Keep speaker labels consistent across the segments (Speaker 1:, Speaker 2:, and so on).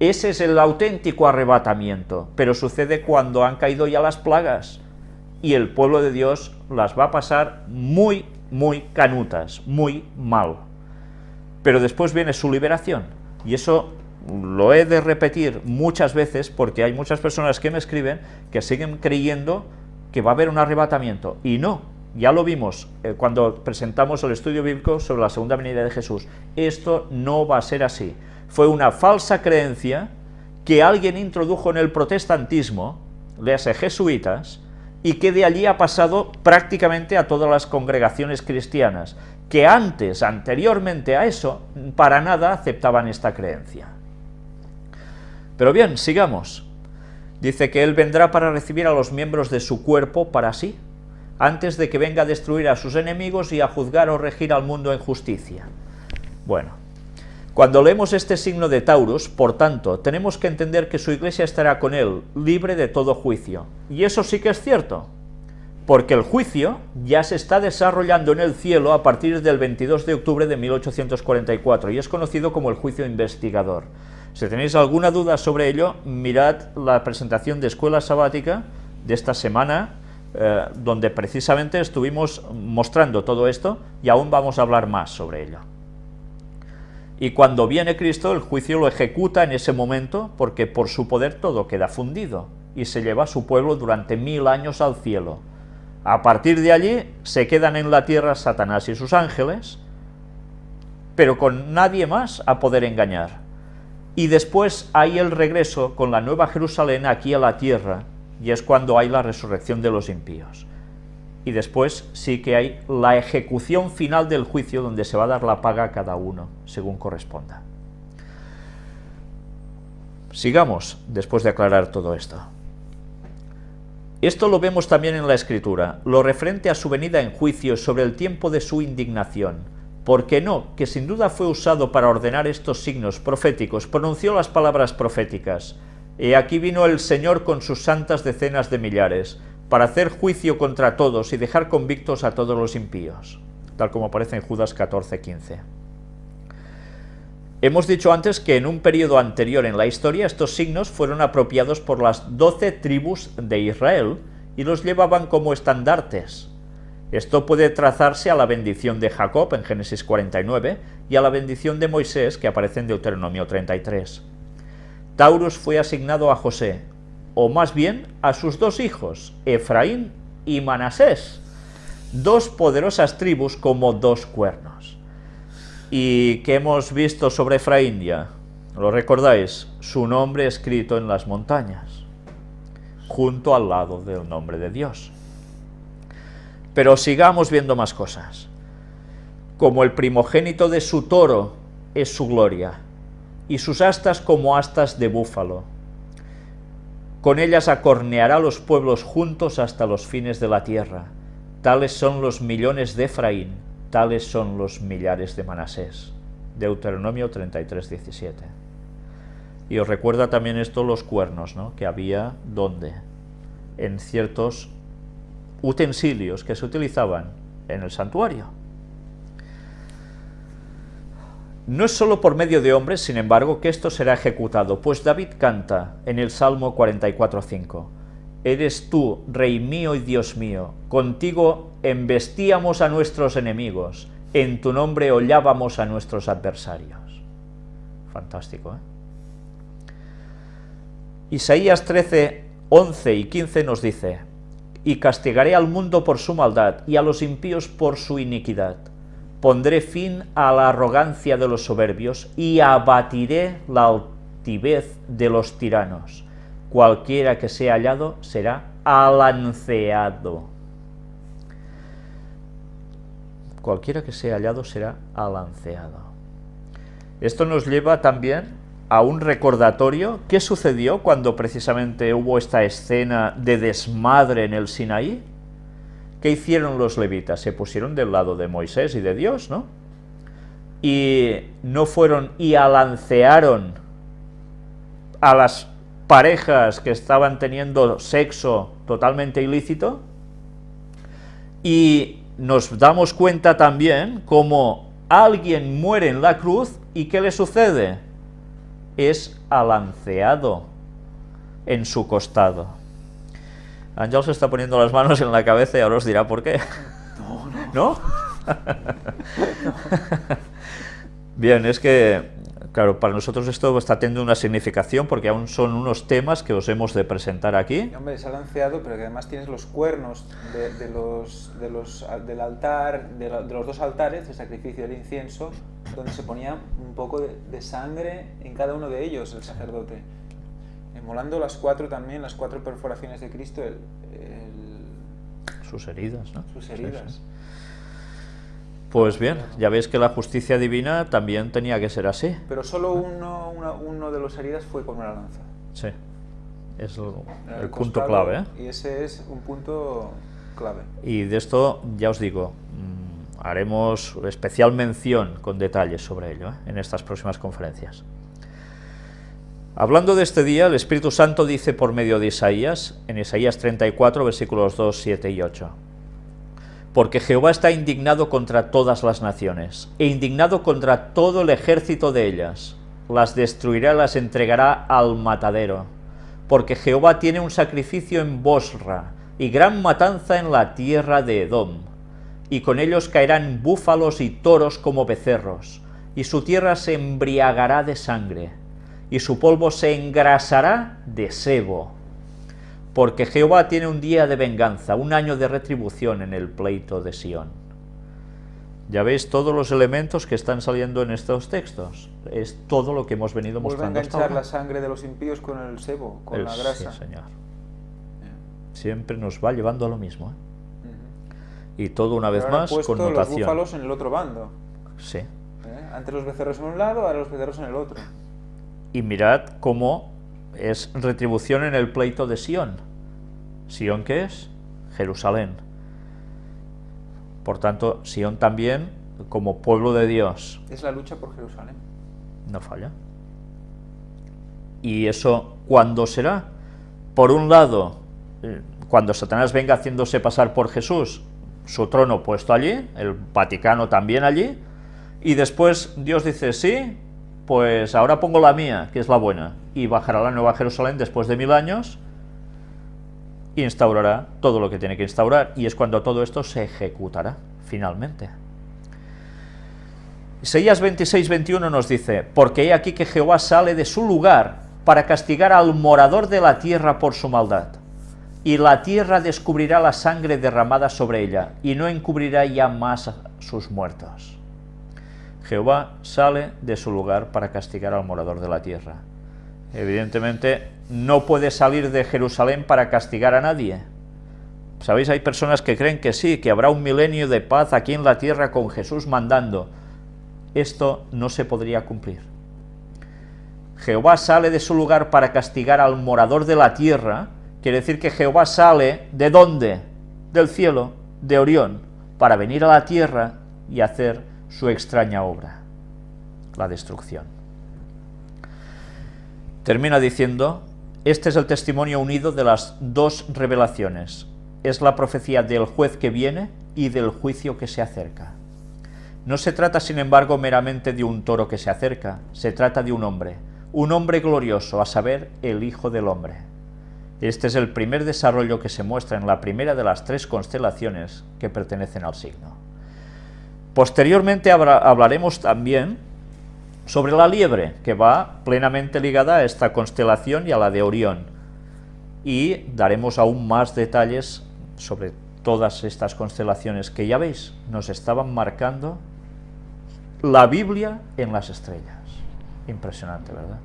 Speaker 1: Ese es el auténtico arrebatamiento, pero sucede cuando han caído ya las plagas. Y el pueblo de Dios las va a pasar muy, muy canutas, muy mal. Pero después viene su liberación, y eso lo he de repetir muchas veces porque hay muchas personas que me escriben que siguen creyendo que va a haber un arrebatamiento, y no, ya lo vimos eh, cuando presentamos el estudio bíblico sobre la segunda venida de Jesús, esto no va a ser así, fue una falsa creencia que alguien introdujo en el protestantismo, léase jesuitas, y que de allí ha pasado prácticamente a todas las congregaciones cristianas, que antes, anteriormente a eso, para nada aceptaban esta creencia. Pero bien, sigamos. Dice que Él vendrá para recibir a los miembros de su cuerpo para sí, antes de que venga a destruir a sus enemigos y a juzgar o regir al mundo en justicia. Bueno, cuando leemos este signo de Taurus, por tanto, tenemos que entender que su iglesia estará con él, libre de todo juicio. Y eso sí que es cierto, porque el juicio ya se está desarrollando en el cielo a partir del 22 de octubre de 1844 y es conocido como el juicio investigador. Si tenéis alguna duda sobre ello, mirad la presentación de Escuela Sabática de esta semana, eh, donde precisamente estuvimos mostrando todo esto y aún vamos a hablar más sobre ello. Y cuando viene Cristo, el juicio lo ejecuta en ese momento, porque por su poder todo queda fundido, y se lleva a su pueblo durante mil años al cielo. A partir de allí se quedan en la tierra Satanás y sus ángeles, pero con nadie más a poder engañar. Y después hay el regreso con la nueva Jerusalén aquí a la tierra, y es cuando hay la resurrección de los impíos. Y después sí que hay la ejecución final del juicio donde se va a dar la paga a cada uno, según corresponda. Sigamos, después de aclarar todo esto. Esto lo vemos también en la Escritura, lo referente a su venida en juicio sobre el tiempo de su indignación, porque no, que sin duda fue usado para ordenar estos signos proféticos, pronunció las palabras proféticas, y aquí vino el Señor con sus santas decenas de millares, para hacer juicio contra todos y dejar convictos a todos los impíos, tal como aparece en Judas 14:15. Hemos dicho antes que en un periodo anterior en la historia estos signos fueron apropiados por las doce tribus de Israel y los llevaban como estandartes. Esto puede trazarse a la bendición de Jacob en Génesis 49 y a la bendición de Moisés que aparece en Deuteronomio 33. Taurus fue asignado a José, o más bien a sus dos hijos, Efraín y Manasés, dos poderosas tribus como dos cuernos. ¿Y qué hemos visto sobre Efraín ya? ¿Lo recordáis? Su nombre escrito en las montañas, junto al lado del nombre de Dios. Pero sigamos viendo más cosas. Como el primogénito de su toro es su gloria, y sus astas como astas de búfalo. Con ellas acorneará los pueblos juntos hasta los fines de la tierra. Tales son los millones de Efraín, tales son los millares de Manasés. Deuteronomio 33, 17. Y os recuerda también esto los cuernos, ¿no? que había donde, en ciertos utensilios que se utilizaban en el santuario. No es solo por medio de hombres, sin embargo, que esto será ejecutado, pues David canta en el Salmo 44.5, Eres tú, Rey mío y Dios mío, contigo embestíamos a nuestros enemigos, en tu nombre hollábamos a nuestros adversarios. Fantástico, ¿eh? Isaías 13, 11 y 15 nos dice, Y castigaré al mundo por su maldad, y a los impíos por su iniquidad Pondré fin a la arrogancia de los soberbios y abatiré la altivez de los tiranos. Cualquiera que sea hallado será alanceado. Cualquiera que sea hallado será alanceado. Esto nos lleva también a un recordatorio. ¿Qué sucedió cuando precisamente hubo esta escena de desmadre en el Sinaí? ¿Qué hicieron los levitas? Se pusieron del lado de Moisés y de Dios, ¿no? Y no fueron y alancearon a las parejas que estaban teniendo sexo totalmente ilícito. Y nos damos cuenta también cómo alguien muere en la cruz y ¿qué le sucede? es alanceado en su costado. Ángel se está poniendo las manos en la cabeza y ahora os dirá por qué.
Speaker 2: No, no.
Speaker 1: ¿No? Bien, es que, claro, para nosotros esto está teniendo una significación porque aún son unos temas que os hemos de presentar aquí.
Speaker 2: Hombre, es alanceado, pero que además tienes los cuernos de, de los, de los, del altar, de, la, de, los dos altares, el sacrificio del incienso, donde se ponía un poco de, de sangre en cada uno de ellos, el sacerdote. Emolando las cuatro también, las cuatro perforaciones de Cristo, el, el,
Speaker 1: sus heridas, ¿no?
Speaker 2: Sus heridas. Sí, sí.
Speaker 1: Pues bien, ya veis que la justicia divina también tenía que ser así.
Speaker 2: Pero solo uno, una, uno de los heridas fue con una lanza.
Speaker 1: Sí, es el, el, el punto clave. ¿eh?
Speaker 2: Y ese es un punto clave.
Speaker 1: Y de esto, ya os digo, mmm, haremos especial mención con detalles sobre ello ¿eh? en estas próximas conferencias. Hablando de este día, el Espíritu Santo dice por medio de Isaías, en Isaías 34, versículos 2, 7 y 8, porque Jehová está indignado contra todas las naciones, e indignado contra todo el ejército de ellas. Las destruirá, las entregará al matadero. Porque Jehová tiene un sacrificio en Bosra, y gran matanza en la tierra de Edom. Y con ellos caerán búfalos y toros como becerros, y su tierra se embriagará de sangre, y su polvo se engrasará de sebo porque Jehová tiene un día de venganza, un año de retribución en el pleito de Sión. Ya veis todos los elementos que están saliendo en estos textos. Es todo lo que hemos venido
Speaker 2: Vuelve
Speaker 1: mostrando.
Speaker 2: a enganchar la sangre de los impíos con el sebo, con
Speaker 1: el,
Speaker 2: la grasa.
Speaker 1: Sí, señor. Siempre nos va llevando a lo mismo. ¿eh? Uh -huh. Y todo una vez más
Speaker 2: puesto
Speaker 1: connotación.
Speaker 2: los búfalos en el otro bando.
Speaker 1: Sí.
Speaker 2: ¿Eh? Antes los becerros en un lado, ahora los becerros en el otro.
Speaker 1: Y mirad cómo es retribución en el pleito de Sión. ¿Sión qué es? Jerusalén. Por tanto, Sión también, como pueblo de Dios.
Speaker 2: Es la lucha por Jerusalén.
Speaker 1: No falla. ¿Y eso cuándo será? Por un lado, cuando Satanás venga haciéndose pasar por Jesús, su trono puesto allí, el Vaticano también allí, y después Dios dice, sí, pues ahora pongo la mía, que es la buena, y bajará la nueva Jerusalén después de mil años, instaurará todo lo que tiene que instaurar, y es cuando todo esto se ejecutará, finalmente. Isaías 26, 21 nos dice, porque he aquí que Jehová sale de su lugar para castigar al morador de la tierra por su maldad, y la tierra descubrirá la sangre derramada sobre ella, y no encubrirá ya más sus muertos. Jehová sale de su lugar para castigar al morador de la tierra. Evidentemente, no puede salir de Jerusalén para castigar a nadie. ¿Sabéis? Hay personas que creen que sí, que habrá un milenio de paz aquí en la tierra con Jesús mandando. Esto no se podría cumplir. Jehová sale de su lugar para castigar al morador de la tierra, quiere decir que Jehová sale ¿de dónde? Del cielo, de Orión, para venir a la tierra y hacer su extraña obra, la destrucción. Termina diciendo, este es el testimonio unido de las dos revelaciones, es la profecía del juez que viene y del juicio que se acerca. No se trata, sin embargo, meramente de un toro que se acerca, se trata de un hombre, un hombre glorioso, a saber, el Hijo del Hombre. Este es el primer desarrollo que se muestra en la primera de las tres constelaciones que pertenecen al signo. Posteriormente hablaremos también sobre la liebre, que va plenamente ligada a esta constelación y a la de Orión. Y daremos aún más detalles sobre todas estas constelaciones que ya veis, nos estaban marcando la Biblia en las estrellas. Impresionante, ¿verdad?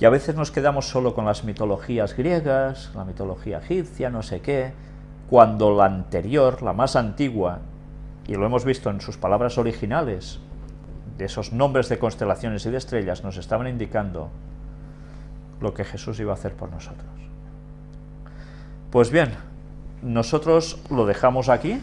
Speaker 1: Y a veces nos quedamos solo con las mitologías griegas, la mitología egipcia, no sé qué, cuando la anterior, la más antigua, y lo hemos visto en sus palabras originales, de esos nombres de constelaciones y de estrellas, nos estaban indicando lo que Jesús iba a hacer por nosotros. Pues bien, nosotros lo dejamos aquí,